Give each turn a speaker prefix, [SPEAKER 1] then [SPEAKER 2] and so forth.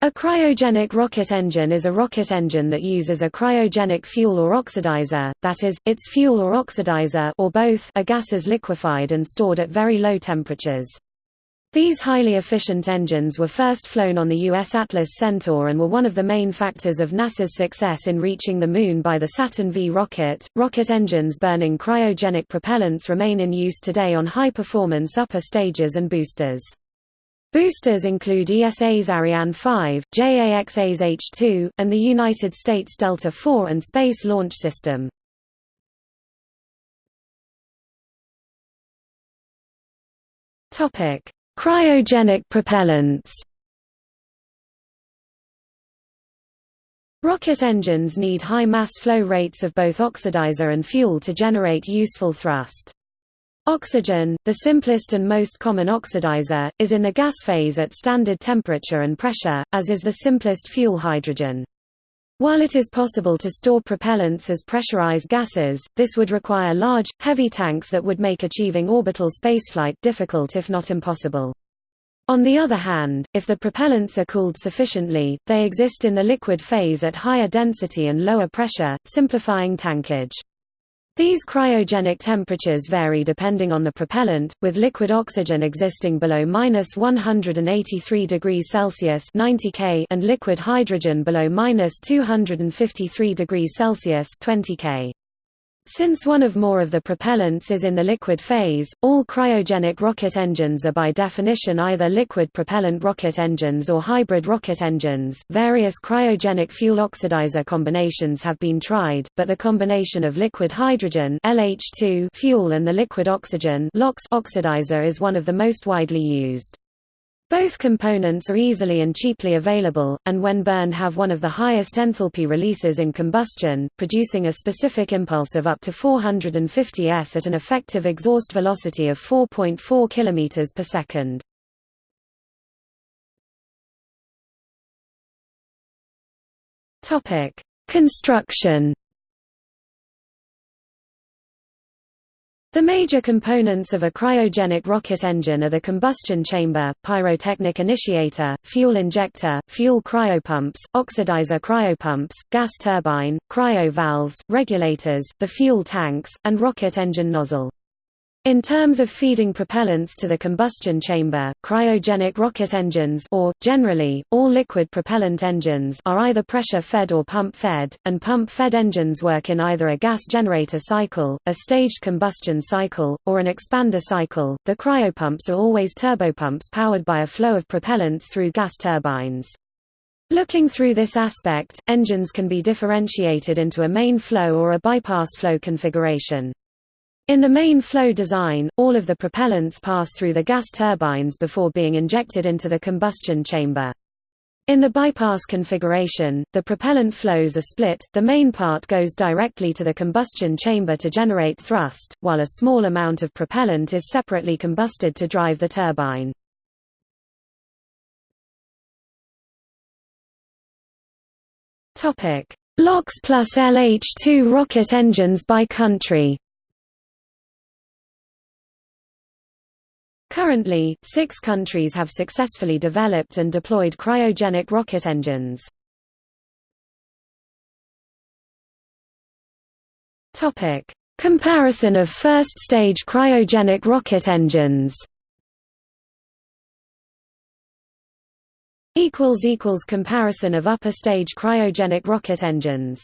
[SPEAKER 1] A cryogenic rocket engine is a rocket engine that uses a cryogenic fuel or oxidizer, that is, its fuel or oxidizer or both are gases liquefied and stored at very low temperatures. These highly efficient engines were first flown on the U.S. Atlas Centaur and were one of the main factors of NASA's success in reaching the Moon by the Saturn V rocket. Rocket engines burning cryogenic propellants remain in use today on high performance upper stages and boosters. Boosters include ESA's Ariane 5, JAXA's H-2, and the United States Delta IV and Space Launch System. Cryogenic propellants Rocket engines need high mass flow rates of both oxidizer and fuel to generate useful thrust. Oxygen, the simplest and most common oxidizer, is in the gas phase at standard temperature and pressure, as is the simplest fuel hydrogen. While it is possible to store propellants as pressurized gases, this would require large, heavy tanks that would make achieving orbital spaceflight difficult if not impossible. On the other hand, if the propellants are cooled sufficiently, they exist in the liquid phase at higher density and lower pressure, simplifying tankage. These cryogenic temperatures vary depending on the propellant, with liquid oxygen existing below minus 183 degrees Celsius 90 K and liquid hydrogen below minus 253 degrees Celsius 20 K. Since one of more of the propellants is in the liquid phase, all cryogenic rocket engines are by definition either liquid propellant rocket engines or hybrid rocket engines. Various cryogenic fuel oxidizer combinations have been tried, but the combination of liquid hydrogen LH2 fuel and the liquid oxygen LOX oxidizer is one of the most widely used. Both components are easily and cheaply available, and when burned have one of the highest enthalpy releases in combustion, producing a specific impulse of up to 450 s at an effective exhaust velocity of 4.4 km per second. Construction The major components of a cryogenic rocket engine are the combustion chamber, pyrotechnic initiator, fuel injector, fuel cryopumps, oxidizer cryopumps, gas turbine, cryo valves, regulators, the fuel tanks, and rocket engine nozzle. In terms of feeding propellants to the combustion chamber, cryogenic rocket engines or, generally, all liquid propellant engines are either pressure-fed or pump-fed, and pump-fed engines work in either a gas generator cycle, a staged combustion cycle, or an expander cycle. The cryopumps are always turbopumps powered by a flow of propellants through gas turbines. Looking through this aspect, engines can be differentiated into a main flow or a bypass flow configuration. In the main flow design, all of the propellants pass through the gas turbines before being injected into the combustion chamber. In the bypass configuration, the propellant flows are split, the main part goes directly to the combustion chamber to generate thrust, while a small amount of propellant is separately combusted to drive the turbine. LOX plus LH2 rocket engines by country Currently, six countries have successfully developed and deployed cryogenic rocket engines. Comparison of first-stage cryogenic rocket engines. Comparison of upper-stage cryogenic rocket engines